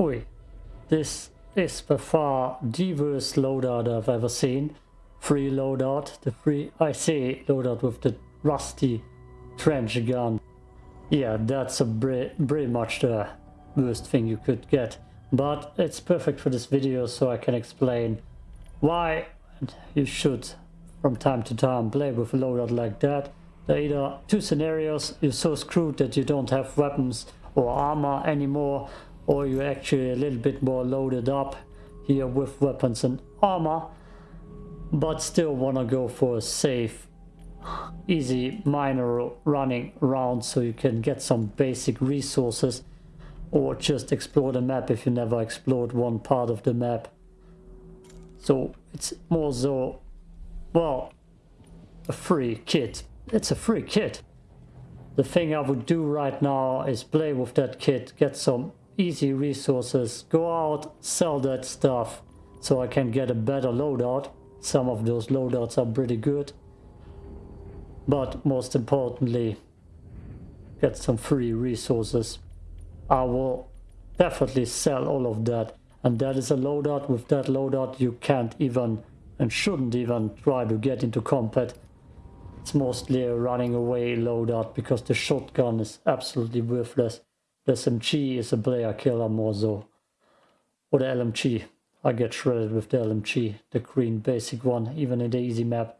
Oi, this is by far the worst loadout I've ever seen. Free loadout, the free, I say loadout with the rusty trench gun. Yeah, that's a pretty much the worst thing you could get. But it's perfect for this video so I can explain why you should from time to time play with a loadout like that. There are either two scenarios, you're so screwed that you don't have weapons or armor anymore, or you're actually a little bit more loaded up here with weapons and armor, but still want to go for a safe, easy minor running round so you can get some basic resources or just explore the map if you never explored one part of the map. So it's more so, well, a free kit. It's a free kit. The thing I would do right now is play with that kit, get some easy resources, go out, sell that stuff so I can get a better loadout. Some of those loadouts are pretty good. But most importantly, get some free resources I will definitely sell all of that. And that is a loadout. With that loadout, you can't even and shouldn't even try to get into combat. It's mostly a running away loadout because the shotgun is absolutely worthless. The SMG is a player killer more so. Or the LMG. I get shredded with the LMG, the green basic one, even in the easy map.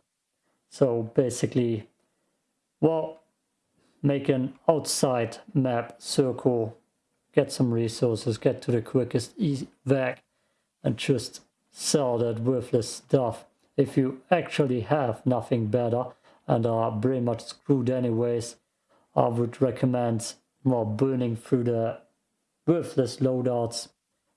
So basically, well, make an outside map circle get some resources, get to the quickest easy back and just sell that worthless stuff. If you actually have nothing better and are pretty much screwed anyways, I would recommend more burning through the worthless loadouts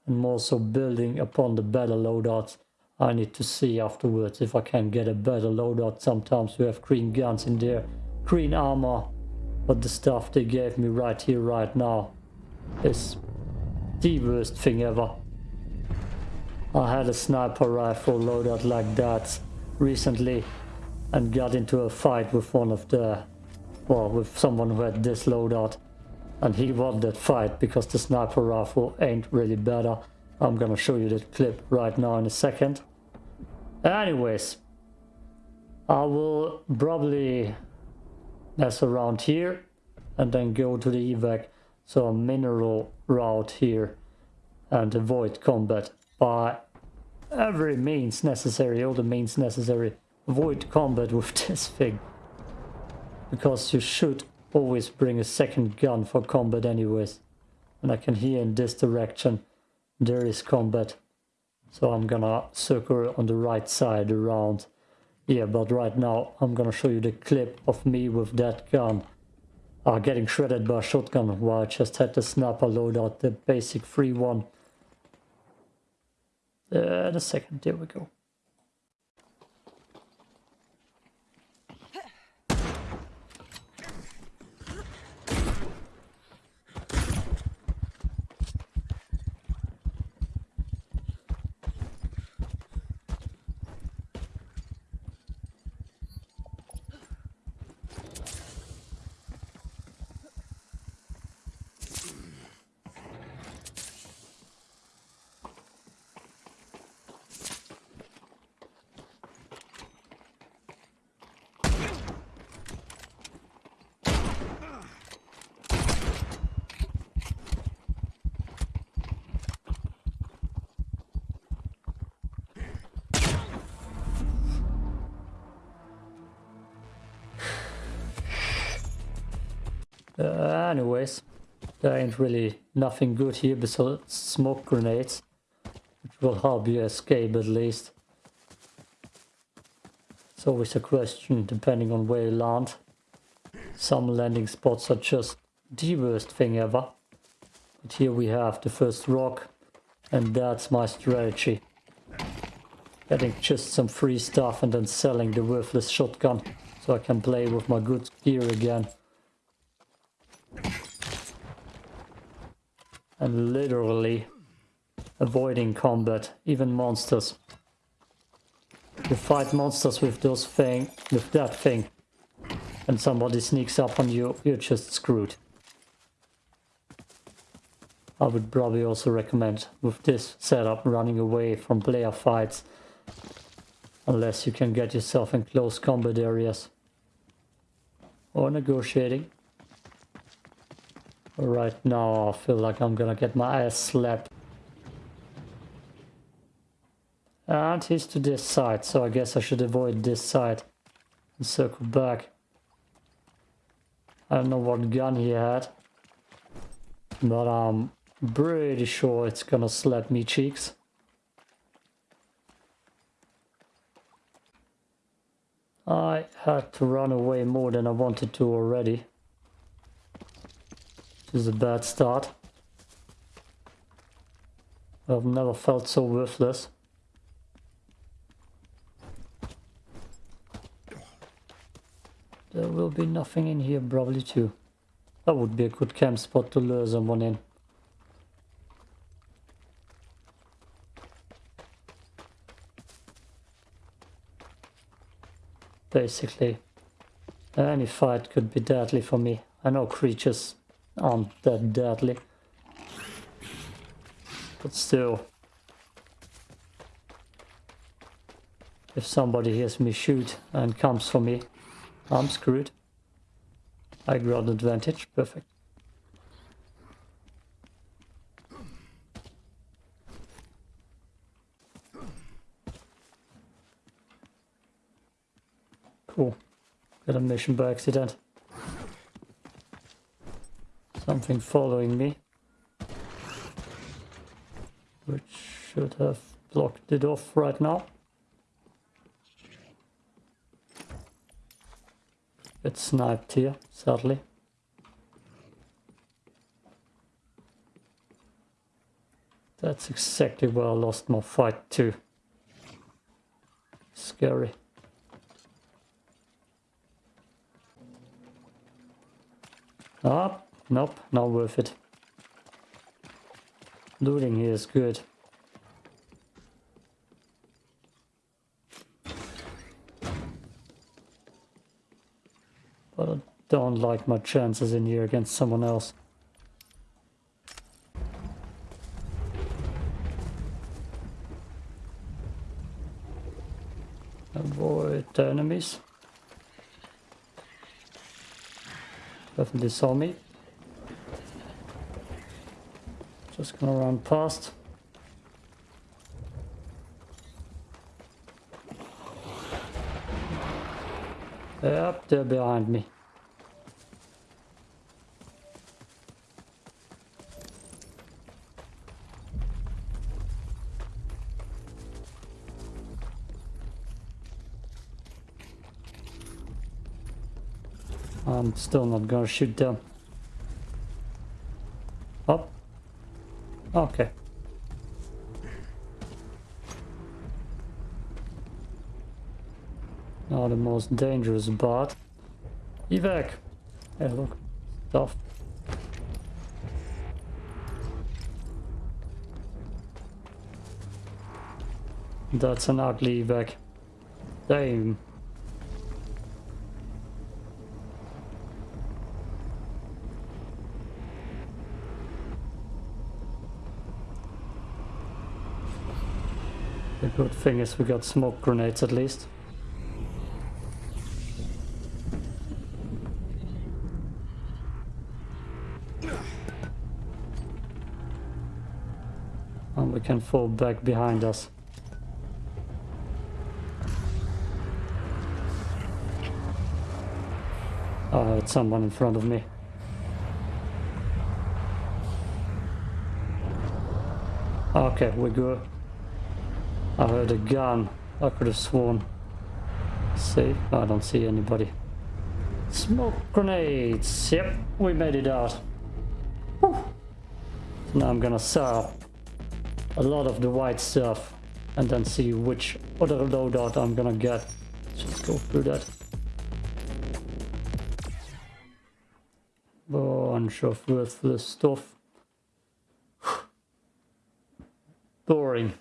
and more so building upon the better loadouts. I need to see afterwards if I can get a better loadout. Sometimes we have green guns in there, green armor, but the stuff they gave me right here, right now is the worst thing ever. I had a sniper rifle loaded like that recently and got into a fight with one of the, well, with someone who had this loadout. And he won that fight because the sniper rifle ain't really better. I'm gonna show you that clip right now in a second. Anyways, I will probably mess around here and then go to the evac so a mineral route here and avoid combat by every means necessary, all the means necessary. Avoid combat with this thing. Because you should always bring a second gun for combat anyways. And I can hear in this direction there is combat. So I'm gonna circle on the right side around. Yeah, but right now I'm gonna show you the clip of me with that gun are getting shredded by a shotgun while I just had the sniper loadout, the basic free one. Uh, the second, there we go. Anyways, there ain't really nothing good here besides smoke grenades, which will help you escape at least. It's always a question depending on where you land. Some landing spots are just the worst thing ever. But here we have the first rock, and that's my strategy. Getting just some free stuff and then selling the worthless shotgun so I can play with my good gear again. And literally avoiding combat, even monsters. You fight monsters with those thing, with that thing, and somebody sneaks up on you, you're just screwed. I would probably also recommend with this setup running away from player fights unless you can get yourself in close combat areas or negotiating. Right now I feel like I'm gonna get my ass slapped. And he's to this side, so I guess I should avoid this side and circle back. I don't know what gun he had, but I'm pretty sure it's gonna slap me cheeks. I had to run away more than I wanted to already. This is a bad start. I've never felt so worthless. There will be nothing in here probably too. That would be a good camp spot to lure someone in. Basically, any fight could be deadly for me. I know creatures Oh, aren't that deadly. But still. If somebody hears me shoot and comes for me, I'm screwed. I got advantage, perfect. Cool. Got a mission by accident. Something following me. Which should have blocked it off right now. Get sniped here, sadly. That's exactly where I lost my fight too. Scary. Ah, nope, not worth it. Looting here is good. But I don't like my chances in here against someone else. Avoid the enemies. Definitely saw me. Just gonna run past. They're behind me. I'm still not gonna shoot them. Up. Okay. Not the most dangerous bot. evac. Hey look, stuff. That's an ugly evac. Damn. Good thing is we got smoke grenades at least. And we can fall back behind us. Oh, it's someone in front of me. Okay, we're good. I heard a gun. I could have sworn. See? I don't see anybody. Smoke grenades. Yep, we made it out. Whew. Now I'm gonna sell a lot of the white stuff and then see which other loadout I'm gonna get. Let's go through that. Bunch of worthless stuff. Boring.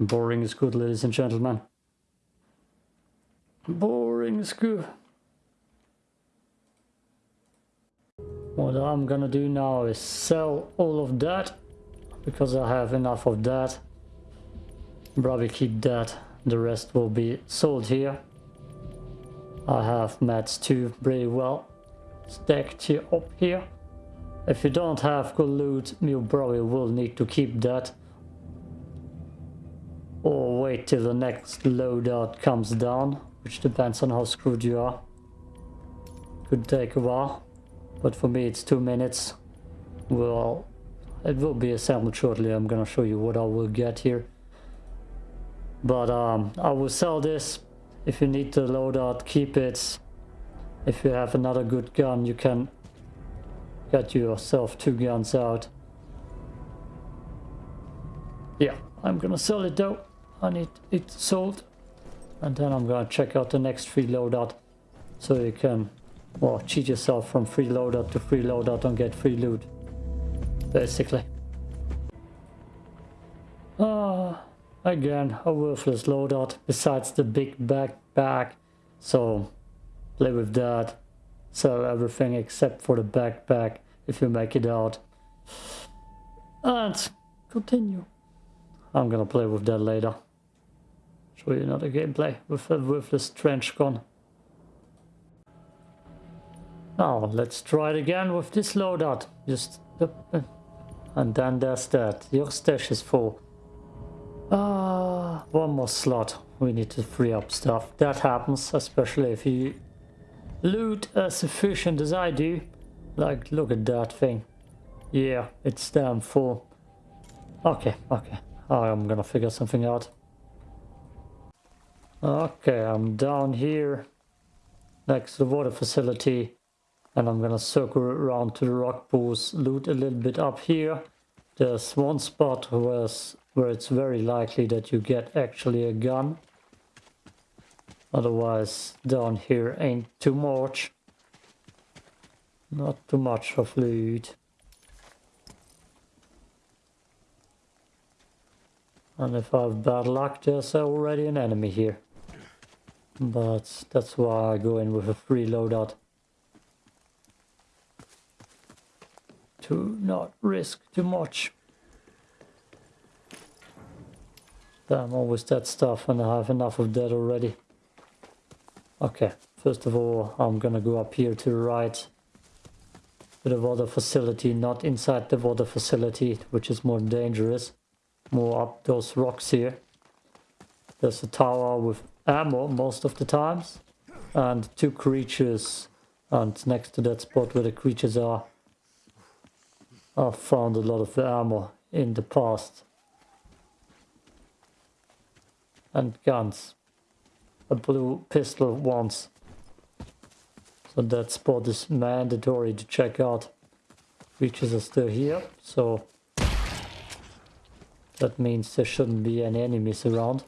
Boring is good, ladies and gentlemen. Boring is good. What I'm gonna do now is sell all of that because I have enough of that. Probably keep that. The rest will be sold here. I have mats too pretty well stacked here up here. If you don't have good loot, you probably will need to keep that. Wait till the next loadout comes down, which depends on how screwed you are. Could take a while, but for me it's two minutes. Well, it will be assembled shortly. I'm gonna show you what I will get here. But um, I will sell this. If you need the loadout, keep it. If you have another good gun, you can get yourself two guns out. Yeah, I'm gonna sell it though. Need it sold. And then I'm gonna check out the next free loadout. So you can, well, cheat yourself from free loadout to free loadout and get free loot. Basically. Ah, uh, again, a worthless loadout besides the big backpack. So, play with that. Sell everything except for the backpack if you make it out. And continue. I'm gonna play with that later. Show you another gameplay with a worthless trench gun. Now let's try it again with this loadout. Just and then there's that. Your stash is full. Ah, one more slot. We need to free up stuff. That happens, especially if you loot as efficient as I do. Like, look at that thing. Yeah, it's damn full. Okay, okay. I'm gonna figure something out. Okay, I'm down here next to the water facility and I'm gonna circle around to the rock pools, loot a little bit up here. There's one spot where it's, where it's very likely that you get actually a gun. Otherwise down here ain't too much. Not too much of loot. And if I have bad luck, there's already an enemy here. But that's why I go in with a free loadout. To not risk too much. Damn, always that stuff and I have enough of that already. Okay, first of all, I'm gonna go up here to the right to the water facility, not inside the water facility, which is more dangerous. More up those rocks here. There's a tower with Uh, ammo most of the times. And two creatures and next to that spot where the creatures are I've found a lot of ammo in the past. And guns. A blue pistol once. So that spot is mandatory to check out. Creatures are still here so that means there shouldn't be any enemies around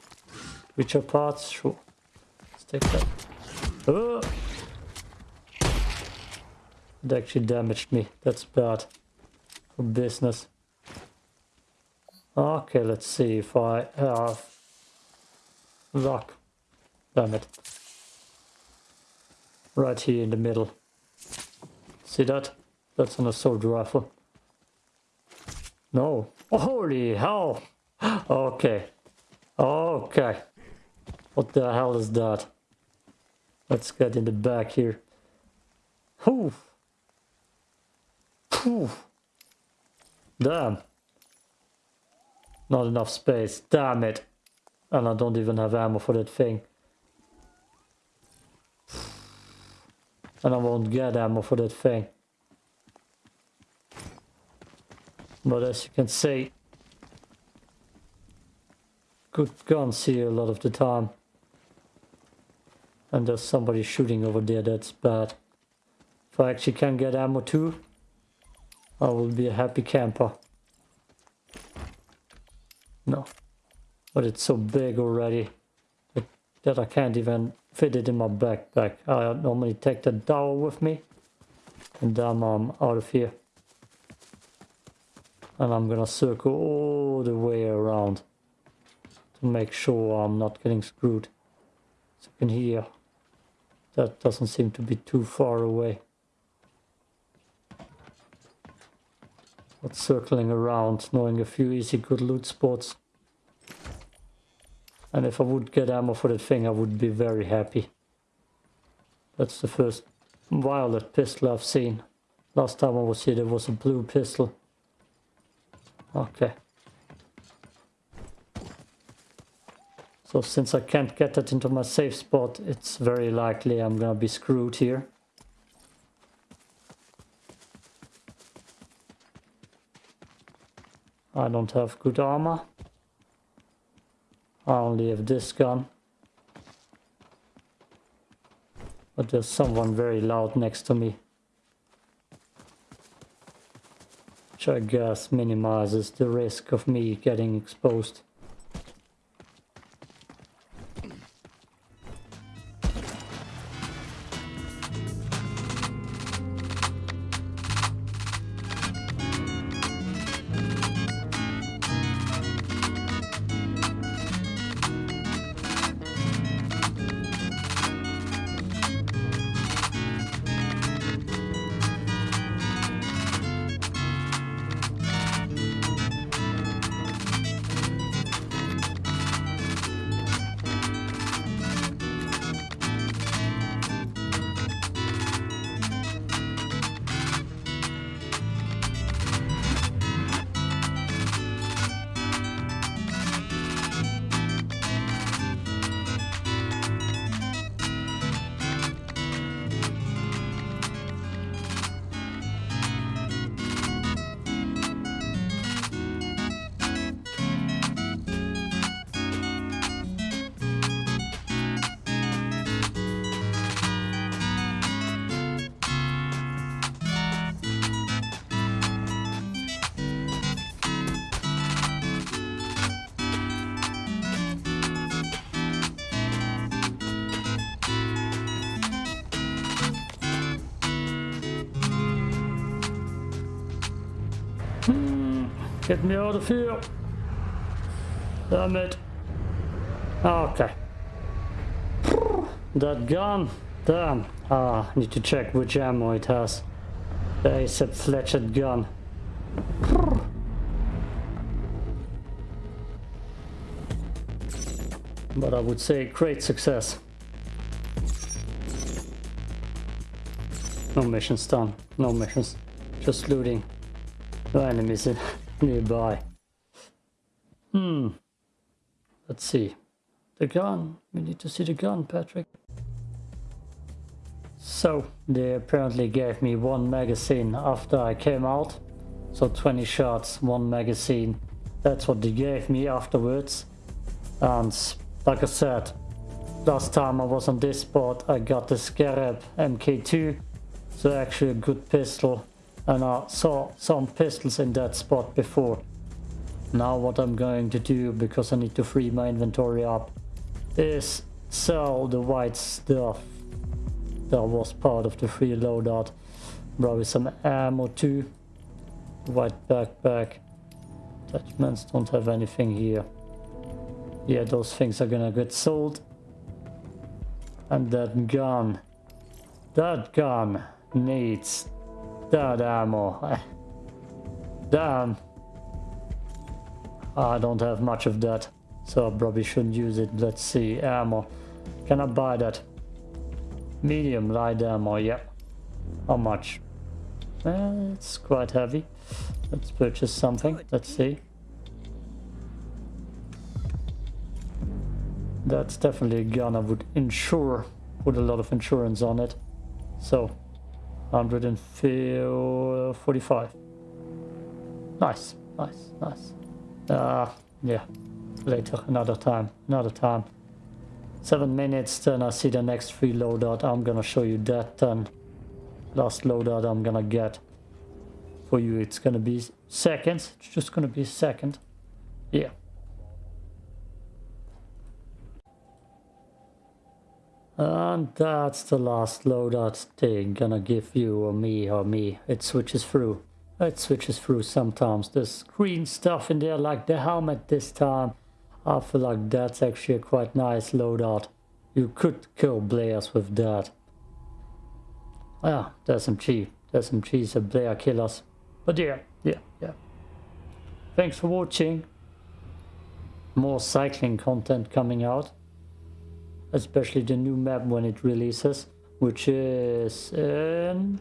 Creature parts? Sure. Let's take that. Oh! It actually damaged me. That's bad. For business. Okay, let's see if I have luck. Damn it. Right here in the middle. See that? That's an assault rifle. No. Holy hell! Okay. Okay. What the hell is that? Let's get in the back here. Whew. Whew. Damn. Not enough space. Damn it. And I don't even have ammo for that thing. And I won't get ammo for that thing. But as you can see, good guns here a lot of the time. And there's somebody shooting over there, that's bad. If I actually can get ammo too, I will be a happy camper. No. But it's so big already that, that I can't even fit it in my backpack. I normally take the dowel with me. And then I'm out of here. And I'm gonna circle all the way around to make sure I'm not getting screwed. So you can hear that doesn't seem to be too far away. But circling around, knowing a few easy good loot spots. And if I would get ammo for that thing, I would be very happy. That's the first violet pistol I've seen. Last time I was here, there was a blue pistol. Okay. So since I can't get that into my safe spot, it's very likely I'm gonna be screwed here. I don't have good armor. I only have this gun. But there's someone very loud next to me. Which I guess minimizes the risk of me getting exposed. Get me out of here. Damn it. Okay. That gun. Damn. Ah, need to check which ammo it has. The Asp Flechette gun. But I would say great success. No missions done. No missions. Just looting. No enemies in nearby. Hmm. Let's see. The gun. We need to see the gun, Patrick. So, they apparently gave me one magazine after I came out. So 20 shots, one magazine. That's what they gave me afterwards. And like I said, last time I was on this spot, I got the Scarab MK2. So actually a good pistol and I saw some pistols in that spot before. Now what I'm going to do, because I need to free my inventory up, is sell the white stuff that was part of the free loadout. Probably some ammo too. White backpack. Attachments don't have anything here. Yeah, those things are gonna get sold. And that gun. That gun needs that ammo. Damn. I don't have much of that. So I probably shouldn't use it. Let's see. Ammo. Can I buy that? Medium light ammo. Yeah. How much? Uh, it's quite heavy. Let's purchase something. Let's see. That's definitely a gun I would insure. Put a lot of insurance on it. So 145. Nice, nice, nice. Uh, yeah, later, another time, another time. Seven minutes, then I see the next free loadout. I'm gonna show you that then. Last loadout I'm gonna get. For you, it's gonna be seconds. It's just gonna be a second. Yeah. And that's the last loadout thing gonna give you or me or me. It switches through. It switches through sometimes. There's green stuff in there like the helmet this time. I feel like that's actually a quite nice loadout. You could kill players with that. Ah, there's some cheese. There's some cheese of player killers. But yeah, yeah, yeah. Thanks for watching. More cycling content coming out. Especially the new map when it releases, which is in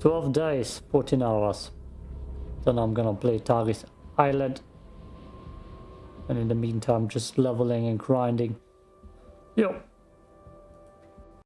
12 days, 14 hours. Then I'm gonna play Tharis Island. And in the meantime, just leveling and grinding. Yo.